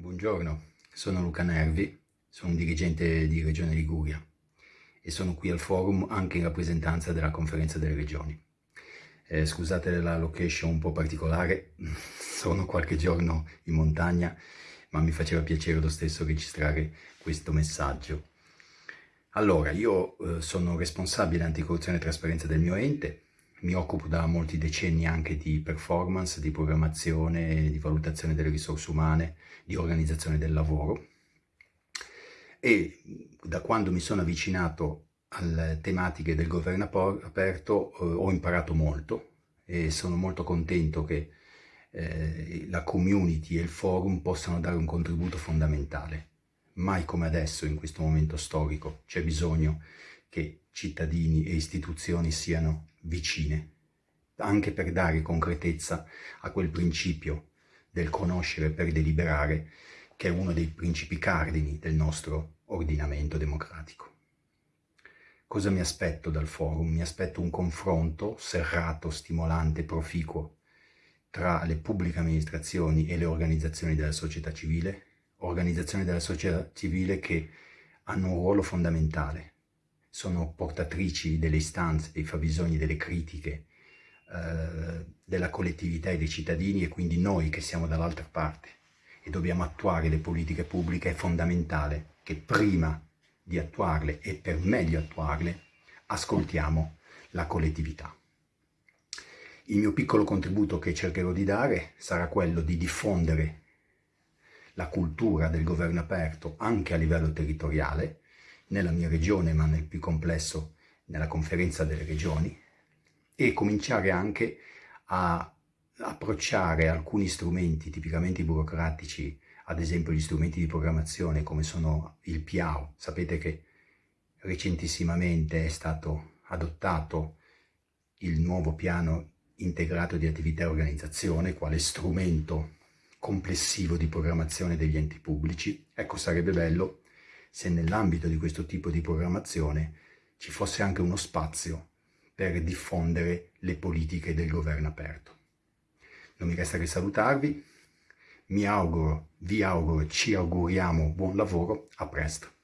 buongiorno, sono Luca Nervi, sono un dirigente di Regione Liguria e sono qui al forum anche in rappresentanza della conferenza delle regioni. Eh, scusate la location un po' particolare, sono qualche giorno in montagna, ma mi faceva piacere lo stesso registrare questo messaggio. Allora, io eh, sono responsabile anticorruzione e trasparenza del mio ente, mi occupo da molti decenni anche di performance, di programmazione, di valutazione delle risorse umane, di organizzazione del lavoro e da quando mi sono avvicinato alle tematiche del governo aperto eh, ho imparato molto e sono molto contento che eh, la community e il forum possano dare un contributo fondamentale. Mai come adesso, in questo momento storico, c'è bisogno che cittadini e istituzioni siano vicine, anche per dare concretezza a quel principio del conoscere per deliberare, che è uno dei principi cardini del nostro ordinamento democratico. Cosa mi aspetto dal forum? Mi aspetto un confronto serrato, stimolante, proficuo tra le pubbliche amministrazioni e le organizzazioni della società civile, organizzazioni della società civile che hanno un ruolo fondamentale sono portatrici delle istanze, dei fabbisogni, delle critiche eh, della collettività e dei cittadini e quindi noi che siamo dall'altra parte e dobbiamo attuare le politiche pubbliche è fondamentale che prima di attuarle e per meglio attuarle ascoltiamo la collettività. Il mio piccolo contributo che cercherò di dare sarà quello di diffondere la cultura del governo aperto anche a livello territoriale nella mia regione, ma nel più complesso nella conferenza delle regioni, e cominciare anche a approcciare alcuni strumenti tipicamente burocratici, ad esempio gli strumenti di programmazione come sono il PIAO. Sapete che recentissimamente è stato adottato il nuovo piano integrato di attività e organizzazione quale strumento complessivo di programmazione degli enti pubblici. Ecco, sarebbe bello se nell'ambito di questo tipo di programmazione ci fosse anche uno spazio per diffondere le politiche del governo aperto. Non mi resta che salutarvi, mi auguro, vi auguro, ci auguriamo buon lavoro, a presto.